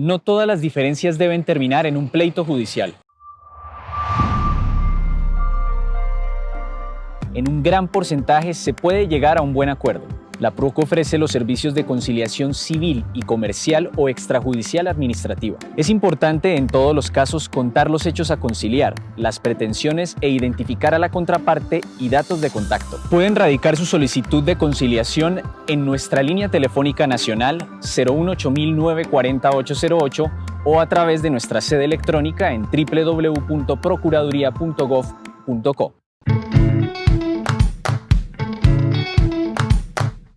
No todas las diferencias deben terminar en un pleito judicial. En un gran porcentaje se puede llegar a un buen acuerdo. La PROCO ofrece los servicios de conciliación civil y comercial o extrajudicial administrativa. Es importante en todos los casos contar los hechos a conciliar, las pretensiones e identificar a la contraparte y datos de contacto. Pueden radicar su solicitud de conciliación en nuestra línea telefónica nacional 018 o a través de nuestra sede electrónica en www.procuraduría.gov.co.